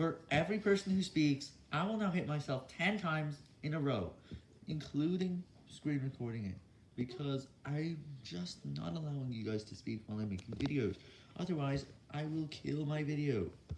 For every person who speaks, I will now hit myself 10 times in a row, including screen recording it, because I'm just not allowing you guys to speak while I'm making videos. Otherwise, I will kill my video.